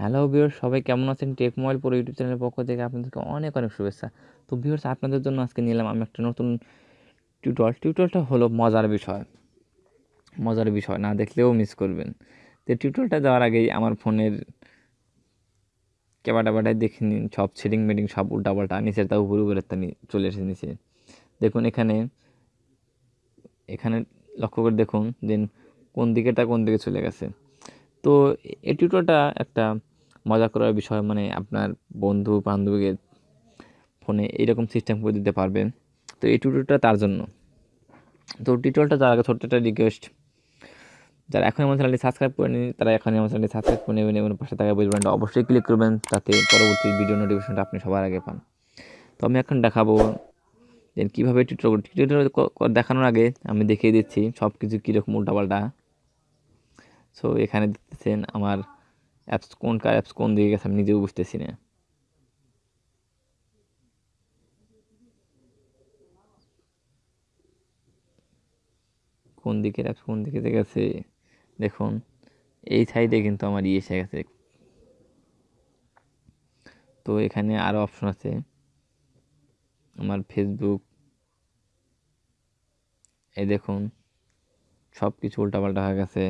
Hello viewers সবাই কেমন আছেন? টেক মোবাইল পুরো ইউটিউব চ্যানেলের পক্ষ থেকে আপনাদেরকে অনেক অনেক শুভেচ্ছা। তো ভিউয়ার্স আপনাদের জন্য আজকে নিলাম আমি একটা নতুন টিউটর টিউটরটা হলো মজার বিষয়। মজার বিষয়, না দেখলেও মিস করবেন। তো টিউটরটা যাওয়ার আগেই আমার ফোনের ক্যাবাটা বাটায় দেখে নিন। সব সেটিং মেটিং সব উল্টাপাল্টা, নিচের তা উপরে উপরে তা চলে এসে নিচে। দেখুন এখানে এখানে লক্ষ্য করে দেখুন যে কোন দিকেটা কোন দিকে চলে গেছে। তো এই টিউটোরিয়ালটা একটা মজা করার বিষয় মানে আপনার বন্ধু বান্ধবীকে ফোনে এইরকম সিস্টেম করে দিতে পারবেন। তো এই টিউটোরিয়ালটা তার জন্য। তো টিউটোরিয়ালটা যার আগে ছোট্ট একটা রিকোয়েস্ট যারা এখন আমার চ্যানেলটি সাবস্ক্রাইব করে নিন তারা এখন আমার চ্যানেলটি সাবস্ক্রাইব করে নেবেন এবং পাশে থাকা বেলবানটা অবশ্যই ক্লিক করবেন, তাতে পরবর্তী ভিডিও নোটিফিকেশনটা আপনি সবার আগে পান। তো আমি এখন দেখাবো যে কীভাবে টিউটোরিয়াল টিউটোরিয়াল দেখানোর আগে আমি দেখিয়ে দিচ্ছি সব কিছু কীরকম উল্টাপাল্টা। সো এখানে দেখতেছেন আমার অ্যাপস কোন কার অ্যাপস কোন দিকে গেছে আমি নিজেও বুঝতেছি না। কোন দিকের অ্যাপস কোন দিকে গেছে, দেখুন, এই সাইডে কিন্তু আমার ইয়ে এসে গেছে। তো এখানে আরও অপশন আছে। আমার ফেসবুক এই দেখুন সব কিছু উল্টাপাল্টা হয়ে গেছে।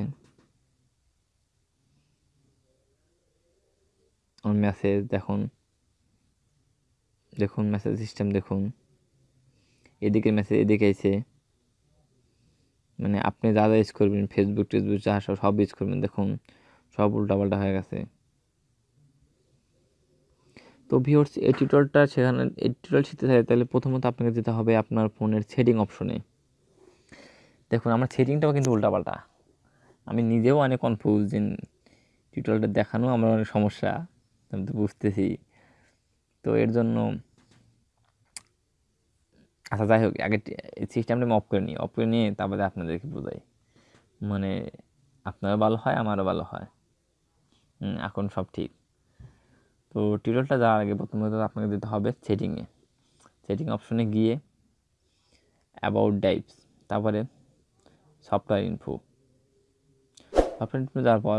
মেসেজ দেখুন। দেখুন মেসেজ সিস্টেম দেখুন। এদিকে মেসেজ এদিকে এসে মানে আপনি যা যা ইউজ করবেন ফেসবুক টেসবুক, যা সব সব ইউজ করবেন, দেখুন, সব উল্টাপাল্টা হয়ে গেছে। তো ভিওর্স এই টিউটোরিয়ালটা সেখানে, এই টিউটোরিয়াল শিখতে চাই তাহলে প্রথমত আপনাকে যেতে হবে আপনার ফোনের সেটিং অপশনে দেখুন, আমার সেটিংটাও কিন্তু উল্টাপাল্টা। আমি নিজেও অনেক কনফিউজ যে টিউটোরিয়ালটা দেখানো, আমার অনেক সমস্যা। আমি তো বুঝতেছি। তো এর জন্য আচ্ছা যাই হোক, আগে সিস্টেমটা আমি অফ করে নিই। অফ করে নিয়ে তারপরে আপনাদেরকে বোঝাই। মানে আপনারও ভালো হয়, আমারও ভালো হয়। এখন সব ঠিক। তো টিউটোরিয়ালটা যাওয়ার আগে প্রথমত আপনাকে দিতে হবে সেটিংয়ে সেটিং অপশনে গিয়ে অ্যাবাউট ডাইভস তারপরে সফটওয়্যার ইনফো সফটওয়্যার ইনফো যাওয়ার পর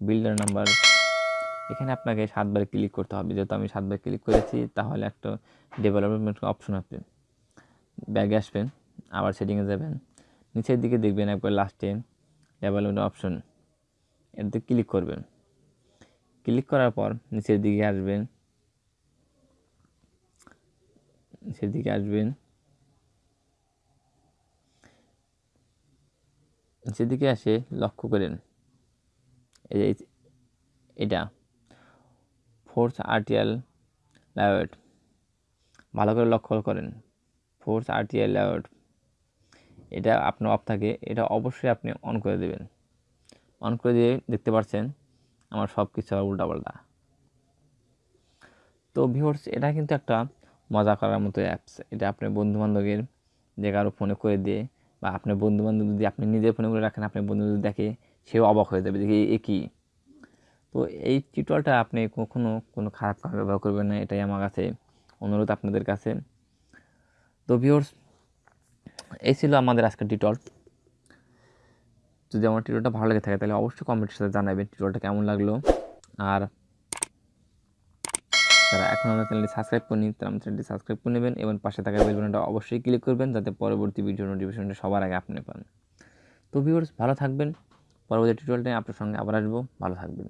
বিল্ডার নাম্বার এখানে আপনাকে সাতবার ক্লিক করতে হবে। যেহেতু আমি সাতবার ক্লিক করেছি, তাহলে একটা ডেভেলপমেন্ট অপশন আসবে ব্যাগে আসবেন, আবার সেটিংয়ে যাবেন। নিচের দিকে দেখবেন একবার লাস্টে ডেভেলপমেন্ট অপশন এতে ক্লিক করবেন। ক্লিক করার পর নিচের দিকে আসবেন। নিচের দিকে আসবেন। নিচের দিকে আসে লক্ষ্য করেন। এই এটা। ফোর্স আরটিএল ল্যাওয়েট ভালো করে লক্ষ্য করেন। ফোর্স আরটিএল ল্যাওয়েট এটা আপনার অফ থাকে। এটা অবশ্যই আপনি অন করে দেবেন। অন করে দিয়ে দেখতে পাচ্ছেন, আমার সব কিছু উল্টাপাল্টা। তো ভিওর্স এটা কিন্তু একটা মজা করার মতো অ্যাপস এটা আপনার বন্ধুবান্ধবের যে কারও ফোনে করে দিয়ে বা আপনার বন্ধুবান্ধব যদি আপনি নিজের ফোনে করে রাখেন আপনার বন্ধু যদি দেখে সেও অবাক হয়ে যাবে দেখি এ কী? তো এই টিউটোরিয়ালটা আপনি কখনও কোনো খারাপ কাজ ব্যবহার করবেন না, এটাই আমার কাছে অনুরোধ আপনাদের কাছে। তো ভিওর্স এই ছিল আমাদের আজকের টিউটোরিয়াল যদি আমার টিউটোরিয়ালটা ভালো লেগে থাকে তাহলে অবশ্যই কমেন্টের সাথে জানাবেন টিউটোরিয়ালটা কেমন লাগল। আর যারা এখন আমাদের চ্যানেলটি সাবস্ক্রাইব করেনি তারা আমার চ্যানেলটি সাবস্ক্রাইব করে নেবেন এবং পাশে থাকা বেল বাটনটা অবশ্যই ক্লিক করবেন যাতে পরবর্তী ভিডিও নোটিফিকেশনটা সবার আগে আপনি পান। তো ভিউর্স ভালো থাকবেন। পরবর্তী টিউটোরিয়ালটা আপনার সঙ্গে আবার আসব। ভালো থাকবেন।